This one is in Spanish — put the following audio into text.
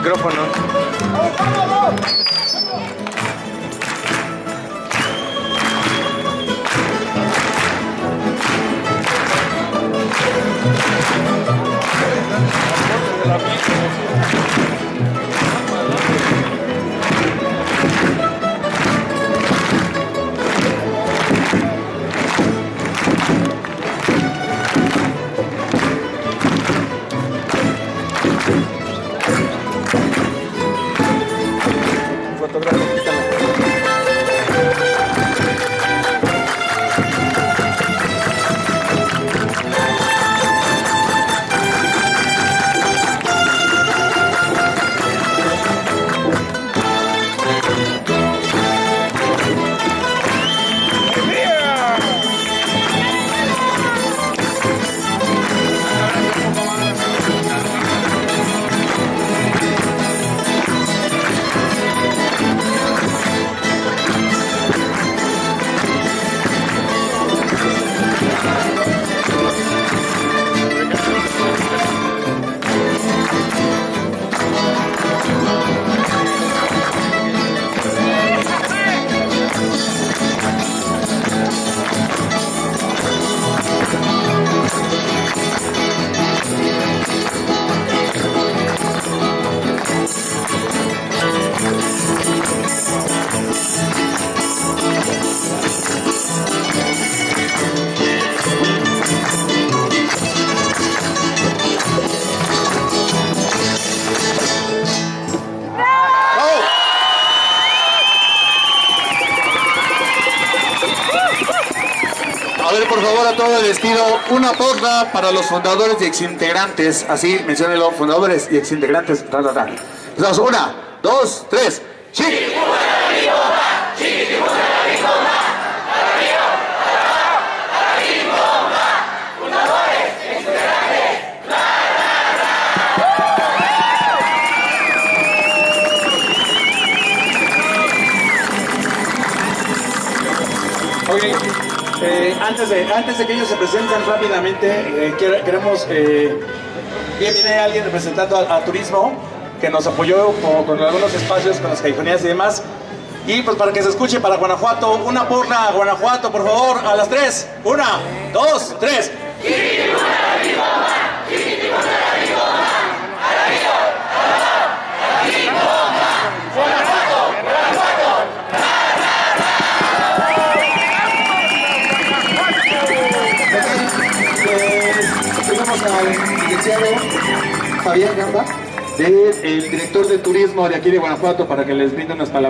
micrófono. Por favor, a todo el estilo, una porra para los fundadores y exintegrantes. Así, menciónelo, fundadores y exintegrantes. Ta, ta, ta. Empezamos, una, dos, tres. ¡Sí! Ok, eh, antes, de, antes de que ellos se presenten rápidamente, eh, quere- queremos, eh, viene alguien representando a, Turismo, que nos apoyó con, con algunos espacios, con las callejonías y demás. Y pues para que se escuche para Guanajuato, una porra a Guanajuato, por favor, a las tres. Una, dos, tres. Licenciado Fabián Gamba, del el director de turismo de aquí de Guanajuato, para que les brinde unas palabras.